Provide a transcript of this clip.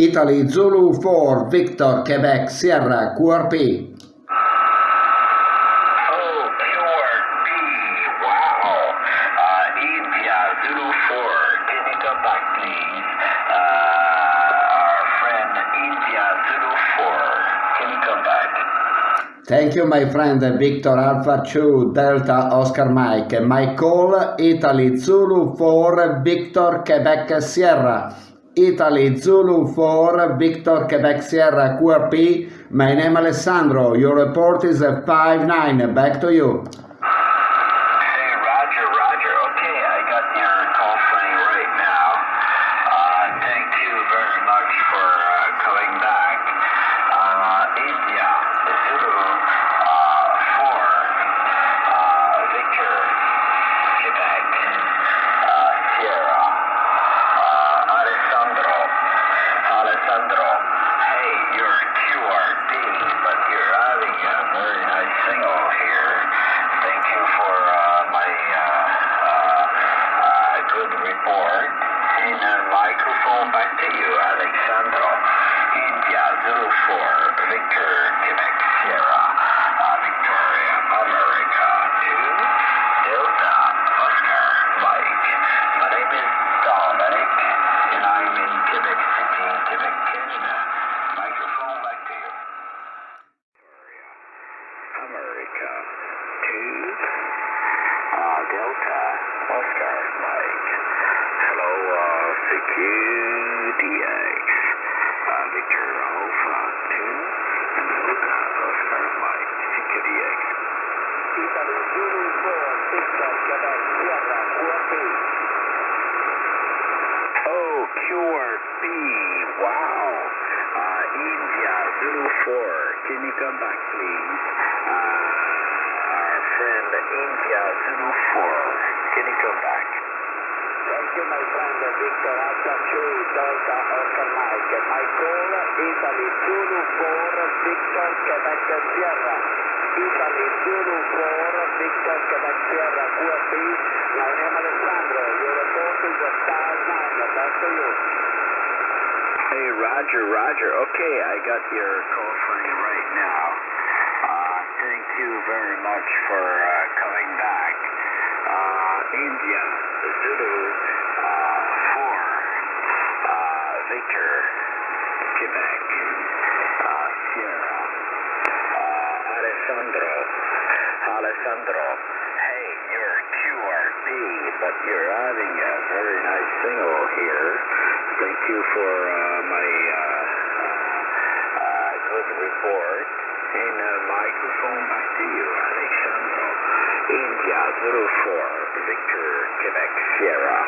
Italy Zulu 4 Victor Quebec Sierra QRP. Oh, QRP. Wow. Uh, India, Zulu 4. Can you come back, please? Uh, our friend India, Zulu 4. Can you come back? Thank you, my friend Victor Alpha 2 Delta Oscar Mike. My call Italy Zulu 4 Victor Quebec Sierra. Italy Zulu 4 Victor Quebec Sierra QRP. My name Alessandro. Your report is 5-9. Back to you. Microphone back to you, Alexandro. India, Zulu 4, Victor, Quebec, Sierra, uh, Victoria, America, 2, Delta, Oscar, Mike. My name is Dominic, and I'm in Quebec Quebec, Canada. Microphone back to you. America, 2, uh, Delta, Oscar, Mike. Uh, uh, Victor Alpha 2, and Delta, Oscar, Mike, CQDX. Italy, Zulu 4, Victor, Quebec, Sierra, QRP. Oh, QRP, wow. Uh, India, Zulu 4, can you come back, please? Uh, our friend India, Zulu 4, can you come back? You, my friend Victor Alpha 2, Delta Oscar Mike. My call, Italy, Zulu 4, Victor, Quebec, Sierra. Italy, Zulu 4, Victor, Quebec, Sierra, QRP. My name Alessandro. Your report is a star 9. Back to you. Hey, Roger, Roger. Okay, I got your call sign right now. Uh, thank you very much for uh, coming back. Uh, India, Zulu, uh, 4, Victor, Quebec, uh, Sierra, uh, Alessandro, Alessandro. Hey, you're QRP, but you're having a very nice signal here. Thank you for uh, my uh, uh, good report. And uh, microphone back to you, Alexandro. India 04, Victor, Quebec, Sierra,